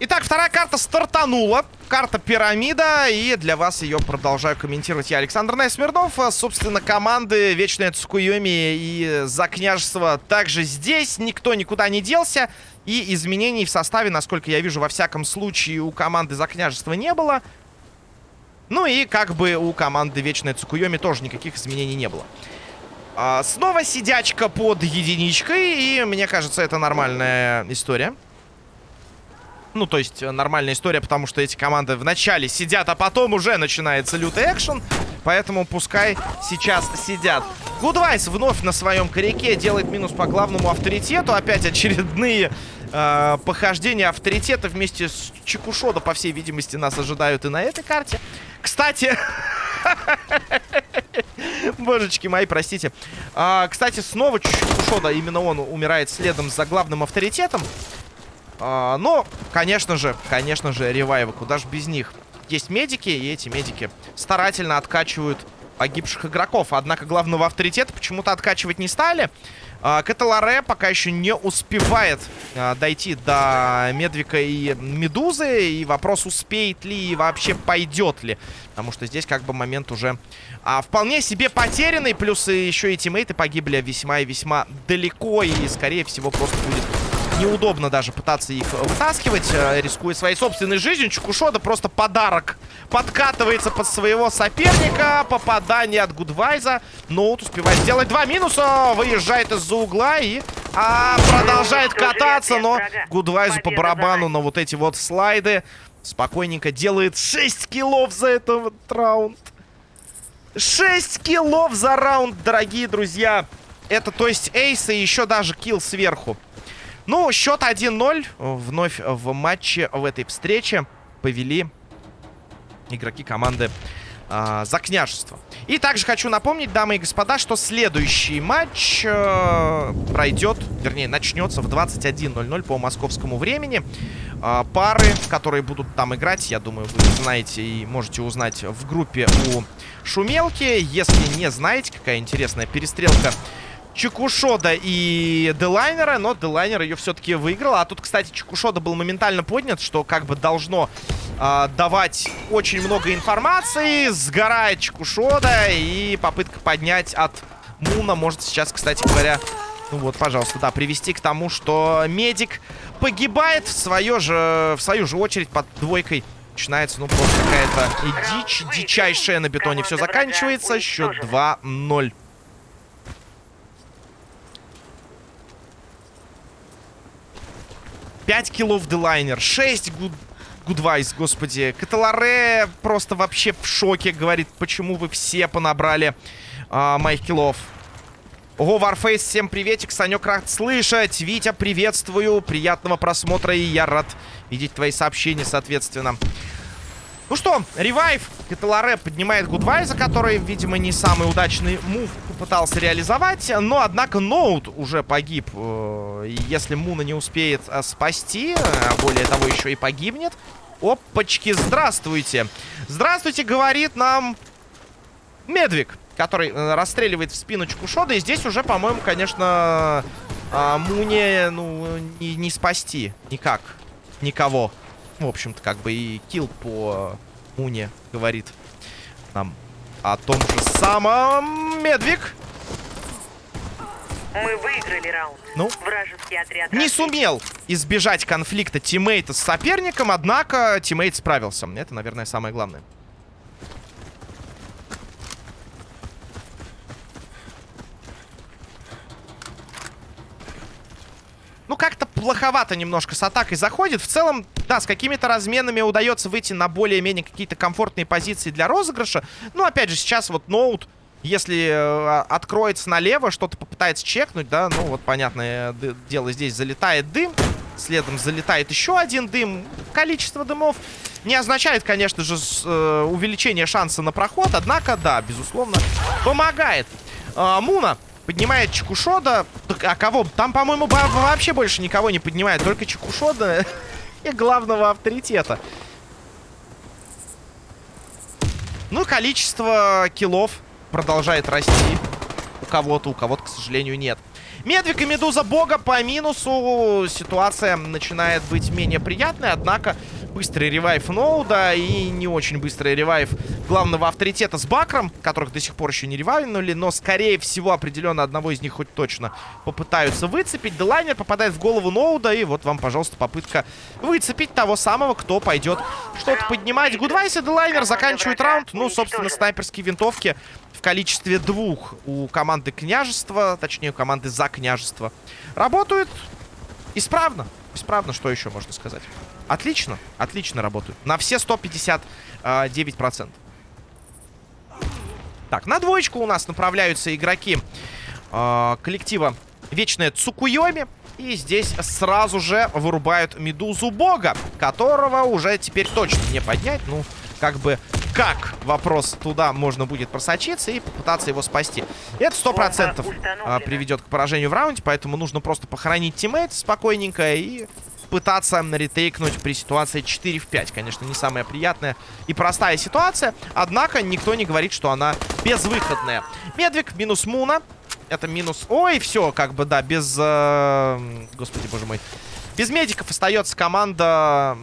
Итак, вторая карта стартанула. Карта пирамида. И для вас ее продолжаю комментировать я, Александр Найсмирнов. Собственно, команды Вечная Цукуйоми и За княжество также здесь. Никто никуда не делся. И изменений в составе, насколько я вижу, во всяком случае у команды За княжество не было. Ну и как бы у команды Вечная Цукуйоми тоже никаких изменений не было. А, снова сидячка под единичкой. И мне кажется, это нормальная история. Ну, то есть э, нормальная история, потому что эти команды вначале сидят, а потом уже начинается лютый экшен. Поэтому пускай сейчас сидят. Гудвайс вновь на своем коряке делает минус по главному авторитету. Опять очередные э, похождения авторитета вместе с Чекушода, по всей видимости, нас ожидают и на этой карте. Кстати... Божечки мои, простите. А, кстати, снова Чекушода, именно он умирает следом за главным авторитетом. А, но, конечно же, конечно же, ревайвы. Куда же без них? Есть медики, и эти медики старательно откачивают погибших игроков. Однако главного авторитета почему-то откачивать не стали. А, пока еще не успевает а, дойти до Медвика и Медузы. И вопрос, успеет ли и вообще пойдет ли. Потому что здесь как бы момент уже а, вполне себе потерянный. Плюс еще и тиммейты погибли весьма и весьма далеко. И, скорее всего, просто будет неудобно даже пытаться их вытаскивать, э, рискуя своей собственной жизнью. Чукушода просто подарок подкатывается под своего соперника. Попадание от Гудвайза. Ноут успевает сделать два минуса. Выезжает из-за угла и а, продолжает кататься. Но Гудвайзу по барабану на вот эти вот слайды. Спокойненько делает 6 киллов за этот раунд. 6 киллов за раунд, дорогие друзья. Это, то есть, эйс и еще даже килл сверху. Ну, счет 1-0. Вновь в матче в этой встрече повели игроки команды э, за княжество. И также хочу напомнить, дамы и господа, что следующий матч э, пройдет, вернее, начнется в 21.00 по московскому времени. Э, пары, которые будут там играть, я думаю, вы знаете и можете узнать в группе у Шумелки. Если не знаете, какая интересная перестрелка Чекушода и Делайнера, но Делайнер ее все-таки выиграл. А тут, кстати, Чекушода был моментально поднят, что как бы должно э, давать очень много информации. Сгорает Чекушода и попытка поднять от Муна может сейчас, кстати говоря... Ну вот, пожалуйста, да, привести к тому, что медик погибает в, свое же, в свою же очередь под двойкой. Начинается, ну, просто какая-то дичь, дичайшая на бетоне. Все заканчивается. Счет 2-0. 5 киллов Делайнер, 6 гуд... Гудвайс, господи. Каталаре просто вообще в шоке. Говорит, почему вы все понабрали а, моих киллов. Ого, Варфейс, всем приветик. Санек рад слышать. Витя, приветствую. Приятного просмотра. И я рад видеть твои сообщения, соответственно. Ну что, ревайв. Кеталаре поднимает Гудвайза, который, видимо, не самый удачный мув пытался реализовать. Но, однако, Ноут уже погиб. Э, если Муна не успеет э, спасти, а более того, еще и погибнет. Опачки, здравствуйте. Здравствуйте, говорит нам Медвик, который э, расстреливает в спину Чукушода. И здесь уже, по-моему, конечно, Муне ну, не, не спасти никак. Никого в общем-то, как бы и килл по Муне говорит нам о том же самом. Медвик. Мы выиграли раунд. Ну, Вражеский отряд не сумел избежать конфликта тиммейта с соперником, однако тиммейт справился. Это, наверное, самое главное. Ну, как-то плоховато немножко с атакой заходит. В целом, да, с какими-то разменами удается выйти на более-менее какие-то комфортные позиции для розыгрыша. Ну, опять же, сейчас вот ноут, если э, откроется налево, что-то попытается чекнуть, да, ну, вот, понятное дело, здесь залетает дым. Следом залетает еще один дым. Количество дымов не означает, конечно же, э, увеличение шанса на проход. Однако, да, безусловно, помогает. Э, Муна Поднимает Чекушода. А кого? Там, по-моему, вообще больше никого не поднимает. Только Чекушода и главного авторитета. Ну, количество киллов продолжает расти. У кого-то, у кого-то, к сожалению, нет. Медвик и Медуза Бога по минусу. Ситуация начинает быть менее приятной, однако быстрый ревайв Ноуда и не очень быстрый ревайв главного авторитета с Бакром, которых до сих пор еще не ревайвнули, но, скорее всего, определенно одного из них хоть точно попытаются выцепить. Делайнер попадает в голову Ноуда, и вот вам, пожалуйста, попытка выцепить того самого, кто пойдет что-то поднимать. Гудвайс и Делайнер заканчивают раунд. Ну, собственно, снайперские винтовки в количестве двух у команды княжества, точнее, у команды за княжество, работают исправно. Исправно, что еще можно сказать? Отлично, отлично работают. На все 159%. Так, на двоечку у нас направляются игроки э, коллектива Вечная Цукуйоми. И здесь сразу же вырубают Медузу Бога, которого уже теперь точно не поднять. Ну, как бы, как вопрос туда можно будет просочиться и попытаться его спасти. Это сто процентов а, приведет к поражению в раунде, поэтому нужно просто похоронить тиммейт спокойненько и пытаться ретейкнуть при ситуации 4 в 5. Конечно, не самая приятная и простая ситуация, однако никто не говорит, что она безвыходная. Медвик минус Муна. Это минус... Ой, все, как бы, да, без... Э... Господи, боже мой. Без медиков остается команда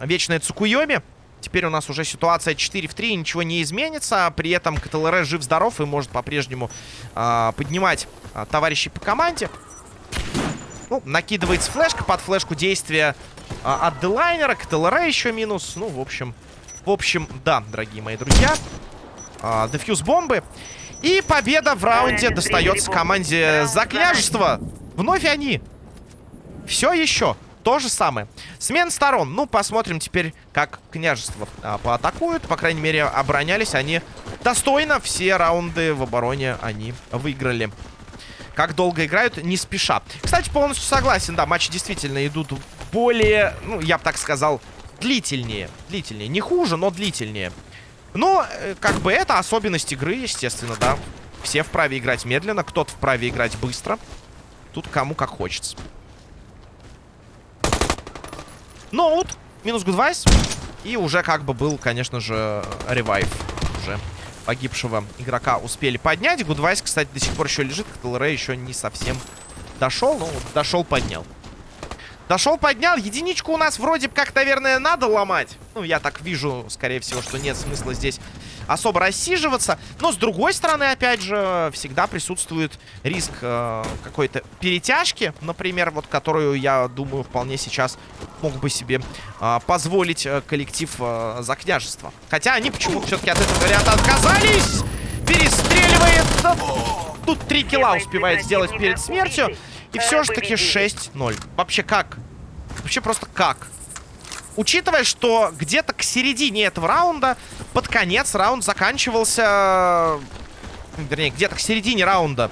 Вечная Цукуйоми. Теперь у нас уже ситуация 4 в 3, ничего не изменится. При этом КТЛР жив-здоров и может по-прежнему э, поднимать э, товарищей по команде. Ну, накидывается флешка под флешку действия э, от Делайнера. КТЛР еще минус. Ну, в общем, в общем, да, дорогие мои друзья. Э, дефьюз бомбы. И победа в раунде достается команде за княжество. Вновь они. Все еще. То же самое. Смен сторон. Ну, посмотрим теперь, как княжество а, поатакуют. По крайней мере, оборонялись они достойно. Все раунды в обороне они выиграли. Как долго играют, не спеша. Кстати, полностью согласен. Да, матчи действительно идут более, ну, я бы так сказал, длительнее. Длительнее. Не хуже, но длительнее. Но, э, как бы, это особенность игры, естественно, да. Все вправе играть медленно, кто-то вправе играть быстро. Тут кому как хочется. Ноут, минус гудвайс. И уже как бы был, конечно же, ревайв уже погибшего игрока успели поднять. Гудвайс, кстати, до сих пор еще лежит. КТЛР еще не совсем дошел. Ну, дошел, поднял. Дошел, поднял. Единичку у нас вроде как, наверное, надо ломать. Ну, я так вижу, скорее всего, что нет смысла здесь особо рассиживаться. Но, с другой стороны, опять же, всегда присутствует риск э, какой-то перетяжки. Например, вот которую, я думаю, вполне сейчас мог бы себе э, позволить коллектив э, за княжество. Хотя они почему-то все-таки от этого варианта отказались. Перестреливает. Тут три килла успевает сделать перед смертью. И все же таки 6-0. Вообще как? Вообще просто как? Учитывая, что где-то к середине этого раунда, под конец раунд заканчивался... Вернее, где-то к середине раунда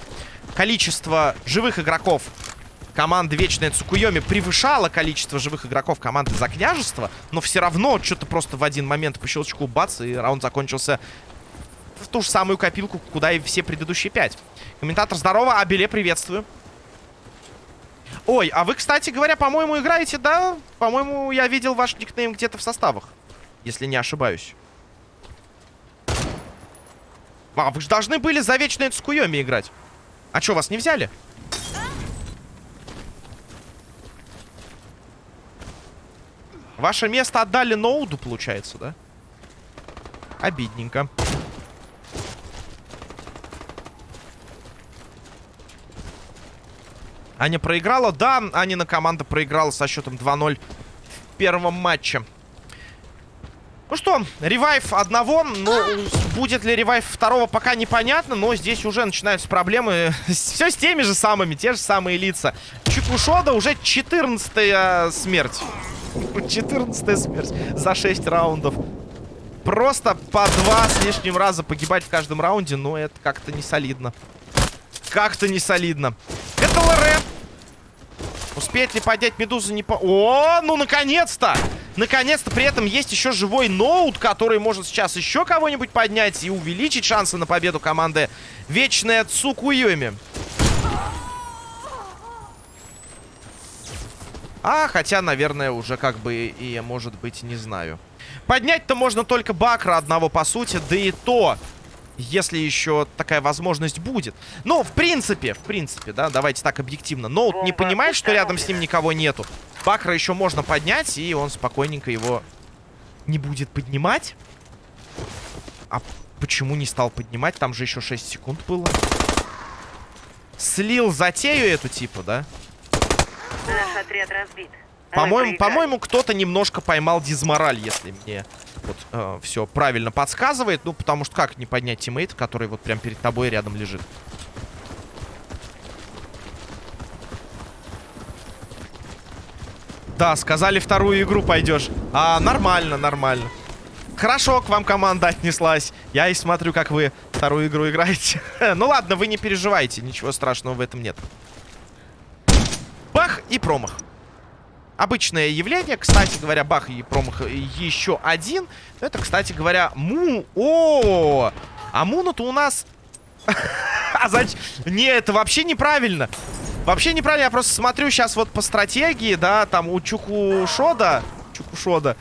количество живых игроков команды Вечная Цукуйоми превышало количество живых игроков команды За Княжество, но все равно что-то просто в один момент по щелчку бац, и раунд закончился в ту же самую копилку, куда и все предыдущие пять. Комментатор, здорово, Абеле, приветствую. Ой, а вы, кстати говоря, по-моему, играете, да? По-моему, я видел ваш никнейм где-то в составах. Если не ошибаюсь. А, вы же должны были за вечное Цкуйоми играть. А что, вас не взяли? Ваше место отдали Ноуду, получается, да? Обидненько. Аня проиграла? Да, Анина команда проиграла со счетом 2-0 в первом матче. Ну что, ревайв одного, ну, будет ли ревайв второго, пока непонятно, но здесь уже начинаются проблемы. Все с теми же самыми, те же самые лица. Чикушода уже 14 смерть. 14 смерть за 6 раундов. Просто по два с лишним раза погибать в каждом раунде, но это как-то не солидно. Как-то не солидно. Это ЛР. Успеет ли поднять Медузу? Не по... О, ну наконец-то! Наконец-то при этом есть еще живой ноут, который может сейчас еще кого-нибудь поднять и увеличить шансы на победу команды Вечная Цукуюми. А, хотя, наверное, уже как бы и, может быть, не знаю. Поднять-то можно только Бакра одного, по сути, да и то Если еще такая возможность будет. Ну, в принципе, в принципе, да, давайте так объективно. Ноут не Бомба понимает, что рядом с ним никого нету. Бакра еще можно поднять, и он спокойненько его не будет поднимать. А почему не стал поднимать? Там же еще 6 секунд было. Слил затею эту типа, да? Наш отряд разбит. По-моему, по-моему, кто-то немножко поймал дизмораль, если мне вот все правильно подсказывает. Ну, потому что как не поднять тиммейта, который вот прям перед тобой рядом лежит? Да, сказали, вторую игру пойдешь. А, нормально, нормально. Хорошо, к вам команда отнеслась. Я и смотрю, как вы вторую игру играете. ну ладно, вы не переживайте, ничего страшного в этом нет. Бах и промах. Обычное явление, кстати говоря, бах и промах еще один. Это, кстати говоря, Му. О, а Муна-то у нас... а зачем? Не, это вообще неправильно. Вообще неправильно, я просто смотрю сейчас вот по стратегии, да, там у Чукушода, Чукушода,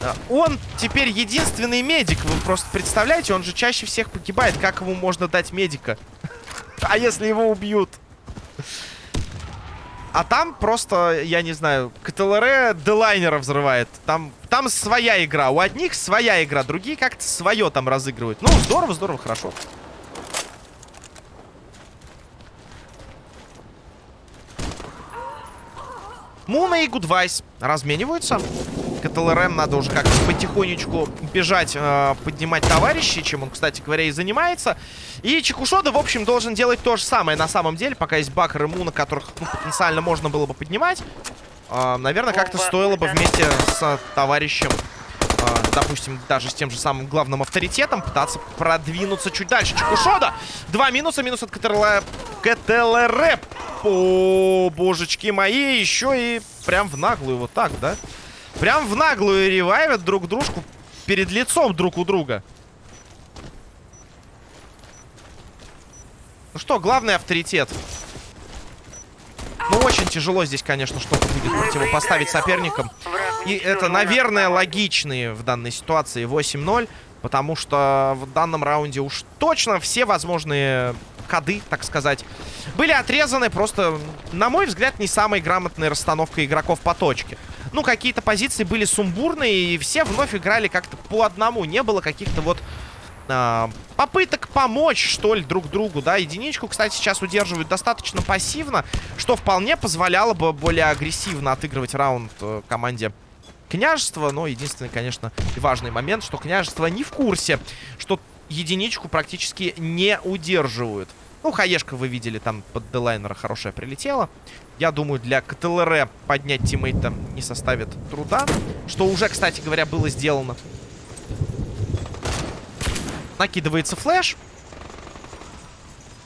а, он теперь единственный медик. Вы просто представляете, он же чаще всех погибает. Как ему можно дать медика? а если его убьют? А там просто, я не знаю, КТЛР Делайнера взрывает. Там, там своя игра. У одних своя игра, другие как-то свое там разыгрывают. Ну, здорово, здорово, хорошо. Муна и Гудвайс размениваются. КТЛРМ надо уже как-то потихонечку бежать, э, поднимать товарищей, чем он, кстати говоря, и занимается. И Чекушода, в общем, должен делать то же самое на самом деле, пока есть Бакер и Муна, которых ну, потенциально можно было бы поднимать. Э, наверное, как-то стоило бы вместе с товарищем, э, допустим, даже с тем же самым главным авторитетом, пытаться продвинуться чуть дальше. Чекушода! Два минуса, минус от КТЛР. КТЛР. О, божечки мои, еще и прям в наглую вот так, да? Прям в наглую ревайвят друг дружку перед лицом друг у друга. Ну что, главный авторитет. Ну, очень тяжело здесь, конечно, что-то будет противопоставить соперникам. И это, наверное, логичные в данной ситуации 8-0. Потому что в данном раунде уж точно все возможные ходы, так сказать, были отрезаны. Просто, на мой взгляд, не самой грамотной расстановкой игроков по точке. Ну, какие-то позиции были сумбурные, и все вновь играли как-то по одному. Не было каких-то вот а, попыток помочь, что ли, друг другу, да. Единичку, кстати, сейчас удерживают достаточно пассивно, что вполне позволяло бы более агрессивно отыгрывать раунд э, команде княжества. Но единственный, конечно, важный момент, что княжество не в курсе, что единичку практически не удерживают. Ну, хаешка вы видели, там под делайнера хорошая прилетела. Я думаю, для КТЛР поднять тиммейта не составит труда. Что уже, кстати говоря, было сделано. Накидывается флеш.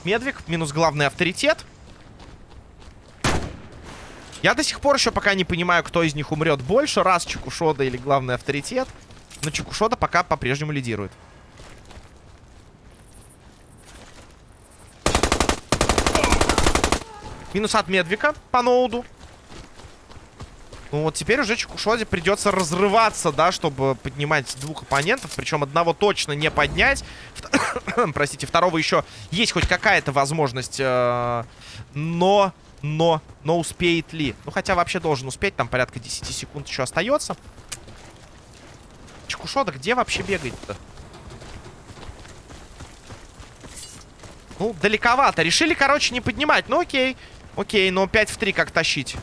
Медвик, минус главный авторитет. Я до сих пор еще пока не понимаю, кто из них умрет больше. Раз Чекушода или главный авторитет. Но Чекушода пока по-прежнему лидирует. Минус от Медвика по ноуду. Ну вот теперь уже Чекушоде придется разрываться, да, чтобы поднимать двух оппонентов. Причем одного точно не поднять. Простите, второго еще есть хоть какая-то возможность. э, Но, но, но успеет ли? Ну хотя вообще должен успеть, там порядка 10 секунд еще остается. Чекушода где вообще бегает-то? Ну, далековато. Решили, короче, не поднимать. Ну, окей. Окей, но 5 в 3 как тащить?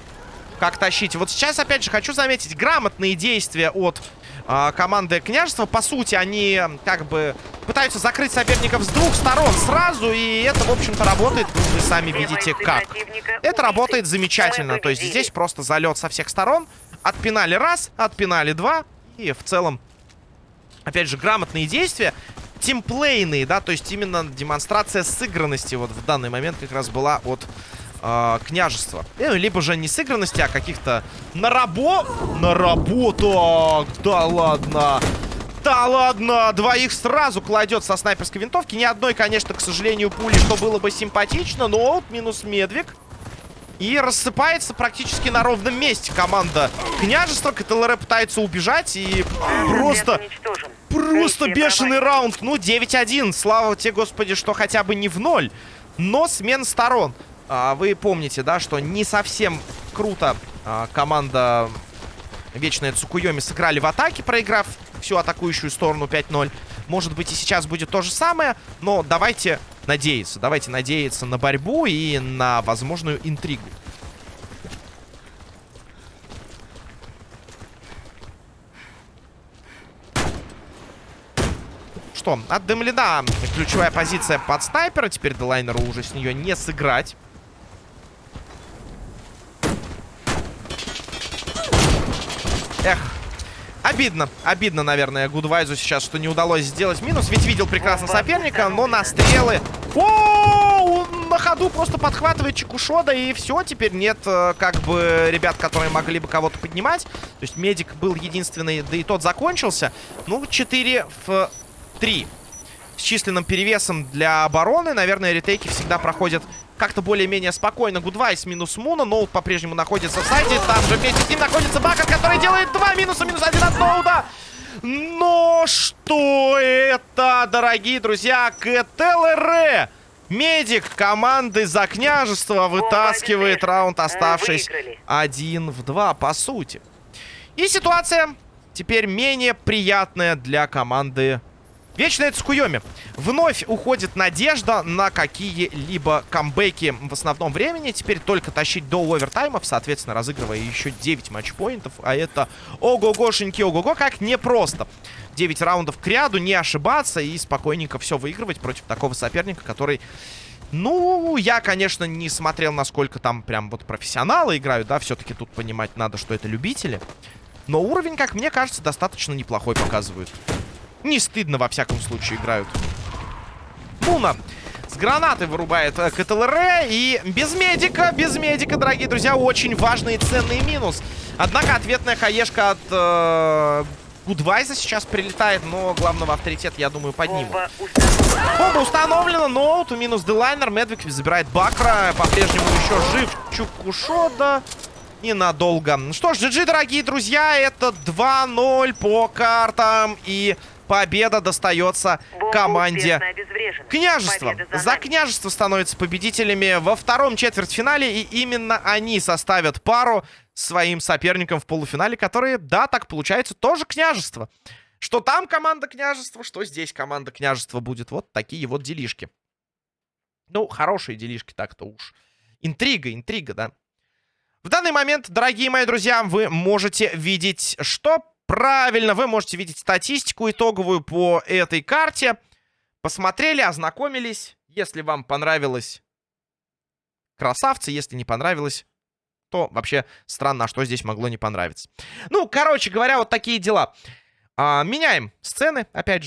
Как тащить? Вот сейчас, опять же, хочу заметить грамотные действия от а, команды княжества. По сути, они как бы пытаются закрыть соперников с двух сторон сразу. И это, в общем-то, работает. Вы сами видите, как. Это работает замечательно. То есть здесь просто залет со всех сторон. Отпинали раз, отпинали два. И в целом, опять же, грамотные действия. Тимплейные, да, то есть именно демонстрация сыгранности вот в данный момент как раз была от э, княжества. Э, либо же не сыгранности, а каких-то нарабо... Наработок! Да ладно! Да ладно! Двоих сразу кладет со снайперской винтовки. Ни одной, конечно, к сожалению, пули, что было бы симпатично. Но вот минус Медвик. И рассыпается практически на ровном месте команда княжества. КТЛР пытается убежать и просто... Просто бешеный раунд. Ну, 9-1. Слава тебе, господи, что хотя бы не в ноль. Но смен сторон. А, вы помните, да, что не совсем круто а, команда Вечная Цукуйоми сыграли в атаке, проиграв всю атакующую сторону 5-0. Может быть, и сейчас будет то же самое, но давайте надеяться. Давайте надеяться на борьбу и на возможную интригу. Что, от Демлина ключевая позиция под снайпера. Теперь Делайнеру уже с нее не сыграть. Эх, обидно. Обидно, наверное, Гудвайзу сейчас, что не удалось сделать минус. Ведь видел прекрасно соперника, но на стрелы... О, он на ходу просто подхватывает Чекушода, и все, теперь нет, э, как бы, ребят, которые могли бы кого-то поднимать. То есть медик был единственный, да и тот закончился. Ну, 4 в 3. С численным перевесом для обороны, наверное, ретейки всегда проходят как-то более-менее спокойно. Гудвайс минус Муна. Ноут по-прежнему находится в сайте. Там же вместе с ним находится Бакат, который делает два минуса. Минус один от Ноуда. Но что это, дорогие друзья? КТЛР. Медик команды за княжество вытаскивает раунд, оставшись один в два, по сути. И ситуация теперь менее приятная для команды Вечная Цукуйоми. Вновь уходит надежда на какие-либо камбэки в основном времени. Теперь только тащить до овертаймов, соответственно, разыгрывая еще 9 матчпоинтов. А это ого-гошеньки, ого-го, как непросто. 9 раундов к ряду, не ошибаться и спокойненько все выигрывать против такого соперника, который... Ну, я, конечно, не смотрел, насколько там прям вот профессионалы играют, да, все-таки тут понимать надо, что это любители. Но уровень, как мне кажется, достаточно неплохой показывают. Не стыдно, во всяком случае, играют. Муна с гранаты вырубает э, КТЛР. И без медика, без медика, дорогие друзья, очень важный и ценный минус. Однако ответная хаешка от э, Гудвайза сейчас прилетает, но главного авторитет, я думаю, поднимут. Бомба. Бомба установлена, ноут, минус Делайнер. Медвик забирает Бакра. По-прежнему еще жив Чукушода. Ненадолго. Ну Что ж, GG, дорогие друзья, это 2-0 по картам. И победа достается Бомба команде. Победа за За княжество становятся победителями во втором четвертьфинале. И именно они составят пару своим соперникам в полуфинале, которые, да, так получается, тоже княжество. Что там команда княжества, что здесь команда княжества будет. Вот такие вот делишки. Ну, хорошие делишки так-то уж. Интрига, интрига, да. В данный момент, дорогие мои друзья, вы можете видеть, что правильно, вы можете видеть статистику итоговую по этой карте. Посмотрели, ознакомились. Если вам понравилось, красавцы. Если не понравилось, то вообще странно, а что здесь могло не понравиться. Ну, короче говоря, вот такие дела. А, меняем сцены, опять же.